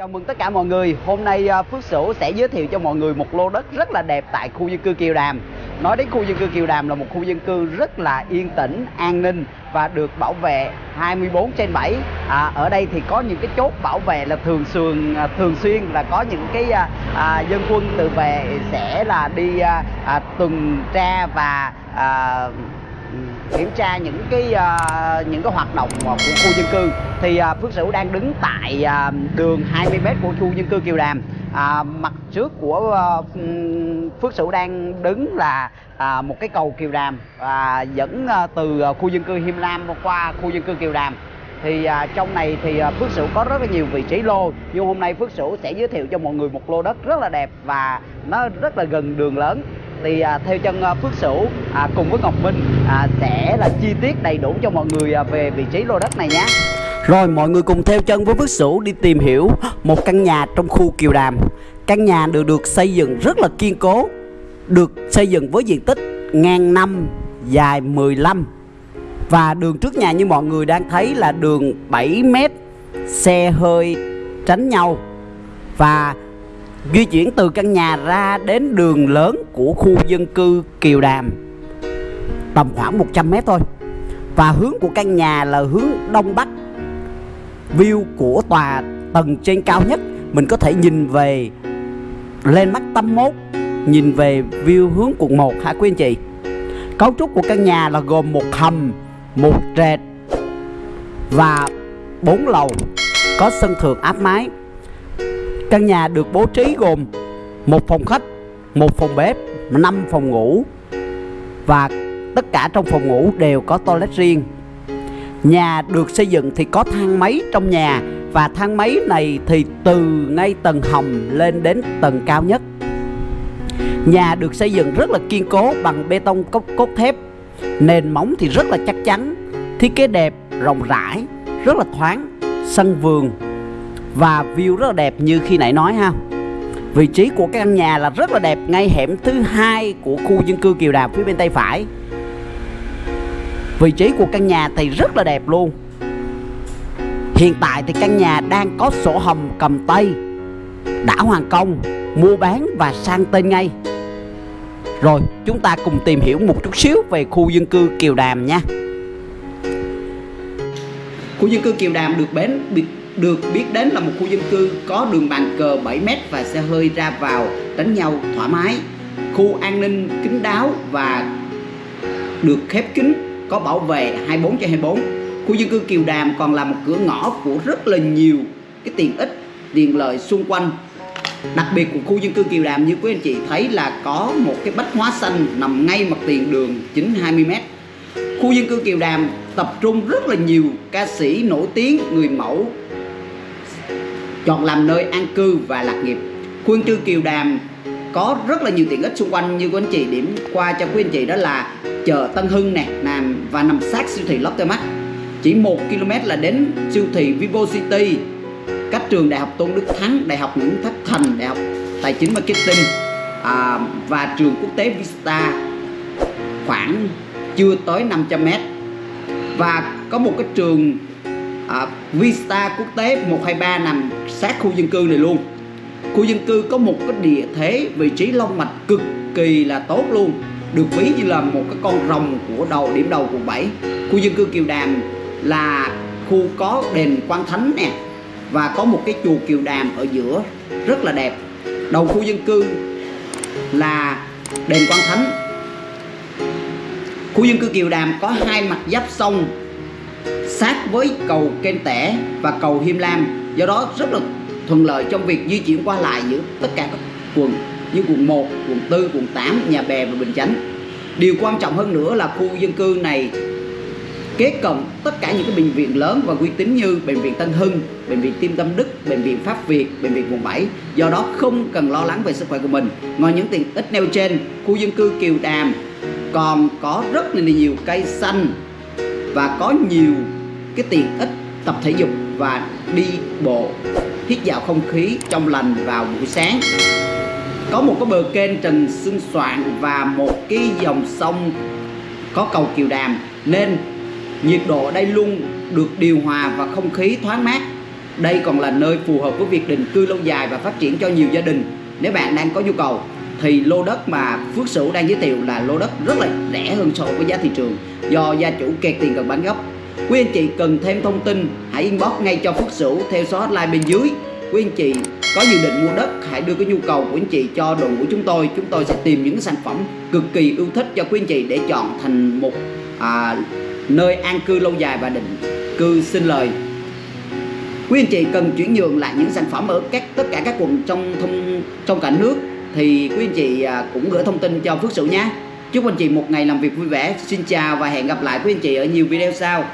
Chào mừng tất cả mọi người. Hôm nay à, Phước Sửu sẽ giới thiệu cho mọi người một lô đất rất là đẹp tại khu dân cư Kiều Đàm. Nói đến khu dân cư Kiều Đàm là một khu dân cư rất là yên tĩnh, an ninh và được bảo vệ 24 trên 7. À, ở đây thì có những cái chốt bảo vệ là thường xuyên à, thường xuyên là có những cái à, à, dân quân tự vệ sẽ là đi à, à, tuần tra và à, kiểm tra những cái uh, những cái hoạt động của khu dân cư. Thì uh, Phước Sửu đang đứng tại uh, đường 20m của khu dân cư Kiều Đàm. À, mặt trước của uh, Phước Sửu đang đứng là à, một cái cầu Kiều Đàm à, dẫn uh, từ uh, khu dân cư Hiêm Lam qua khu dân cư Kiều Đàm. Thì à, trong này thì à, Phước Sửu có rất là nhiều vị trí lô nhưng hôm nay Phước Sửu sẽ giới thiệu cho mọi người một lô đất rất là đẹp và nó rất là gần đường lớn thì à, theo chân à, Phước Sửu à, cùng với Ngọc Minh à, sẽ là chi tiết đầy đủ cho mọi người à, về vị trí lô đất này nhé Rồi mọi người cùng theo chân với Phước Sửu đi tìm hiểu một căn nhà trong khu Kiều Đàm. Căn nhà được được xây dựng rất là kiên cố Được xây dựng với diện tích ngang năm, dài 15 Và đường trước nhà như mọi người đang thấy là đường 7 mét Xe hơi tránh nhau. Và di chuyển từ căn nhà ra đến đường lớn của khu dân cư Kiều Đàm. Tầm khoảng 100 mét thôi. Và hướng của căn nhà là hướng đông bắc. View của tòa tầng trên cao nhất, mình có thể nhìn về, lên mắt tâm mốt, nhìn về view hướng quận 1 hả quý anh chị? Cấu trúc của căn nhà là gồm một hầm, một trệt và bốn lầu, có sân thượng áp mái. Căn nhà được bố trí gồm một phòng khách, một phòng bếp, 5 phòng ngủ và tất cả trong phòng ngủ đều có toilet riêng. Nhà được xây dựng thì có thang máy trong nhà và thang máy này thì từ ngay tầng hầm lên đến tầng cao nhất. Nhà được xây dựng rất là kiên cố bằng bê tông cốt, cốt thép, nền móng thì rất là chắc chắn, thiết kế đẹp, rộng rãi, rất là thoáng, sân vườn và view rất là đẹp như khi nãy nói ha. Vị trí của căn nhà là rất là đẹp ngay hẻm thứ hai của khu dân cư Kiều Đàm phía bên tay phải. Vị trí của căn nhà thì rất là đẹp luôn. Hiện tại thì căn nhà đang có sổ hồng cầm tay, đã hoàn công, mua bán và sang tên ngay. Rồi, chúng ta cùng tìm hiểu một chút xíu về khu dân cư Kiều Đàm nha. Khu dân cư Kiều Đàm được bến được biết đến là một khu dân cư có đường bàn cờ 7m và xe hơi ra vào, đánh nhau thoải mái. Khu an ninh kín đáo và được khép kín, có bảo vệ 24 trên 24 khu dân cư Kiều Đàm còn là một cửa ngõ của rất là nhiều cái tiện ích tiện lợi xung quanh. Đặc biệt của khu dân cư Kiều Đàm, như quý anh chị thấy là có một cái bách hóa xanh nằm ngay mặt tiền đường chính 20 m khu dân cư Kiều Đàm tập trung rất là nhiều ca sĩ nổi tiếng, người mẫu chọn làm nơi an cư và lạc nghiệp. Khuôn chư Kiều Đàm có rất là nhiều tiện ích xung quanh như của anh chị điểm qua cho quý anh chị đó là chợ Tân Hưng nè nằm và nằm sát siêu thị Lotte Mart chỉ 1 km là đến siêu thị Vivo City cách trường Đại học Tôn Đức Thắng Đại học Nguyễn Thất Thành Đại học Tài chính Marketing à, và trường quốc tế Vista khoảng chưa tới 500 m và có một cái trường à, Vista quốc tế 123 nằm sát khu dân cư này luôn. Khu dân cư có một cái địa thế vị trí long mạch cực kỳ là tốt luôn được ví như là một cái con rồng của đầu điểm đầu quận 7 khu dân cư Kiều Đàm là khu có đền Quan Thánh nè và có một cái chùa Kiều Đàm ở giữa rất là đẹp. Đầu khu dân cư là đền Quan Thánh. Khu dân cư Kiều Đàm có hai mặt giáp sông sát với cầu Kênh Tẻ và cầu Hiêm Lam do đó rất là thuận lợi trong việc di chuyển qua lại giữa tất cả các quận như quận 1, quận 4, quận 8, Nhà Bè và Bình Chánh điều quan trọng hơn nữa là khu dân cư này kế cận tất cả những cái bệnh viện lớn và uy tín như bệnh viện Tân Hưng, bệnh viện Tim Tâm Đức, bệnh viện Pháp Việt, bệnh viện quận 7. Do đó không cần lo lắng về sức khỏe của mình. Ngoài những tiện ích nêu trên, khu dân cư Kiều Đàm còn có rất là nhiều cây xanh và có nhiều cái tiện ích tập thể dục và đi bộ, hít vào không khí trong lành vào buổi sáng. Có một cái bờ kênh trần xương soạn và một cái dòng sông có cầu kiều đàm, nên nhiệt độ ở đây luôn được điều hòa và không khí thoáng mát. Đây còn là nơi phù hợp với việc định cư lâu dài và phát triển cho nhiều gia đình. Nếu bạn đang có nhu cầu thì lô đất mà Phước Sửu đang giới thiệu là lô đất rất là rẻ hơn so với giá thị trường do gia chủ kẹt tiền cần bán gấp. Quý anh chị cần thêm thông tin hãy inbox ngay cho Phước Sửu theo số hotline bên dưới. Quý anh chị có dự định mua đất hãy đưa cái nhu cầu của anh chị cho đội ngũ chúng tôi. Chúng tôi sẽ tìm những sản phẩm cực kỳ ưu thích cho quý anh chị để chọn thành một à, nơi an cư lâu dài và định cư sinh lời. Quý anh chị cần chuyển nhượng lại những sản phẩm ở các tất cả các quận trong thông trong cả nước thì quý anh chị à, cũng gửi thông tin cho Phước Sửu nhé. Chúc anh chị một ngày làm việc vui vẻ, xin chào và hẹn gặp lại quý anh chị ở nhiều video sau.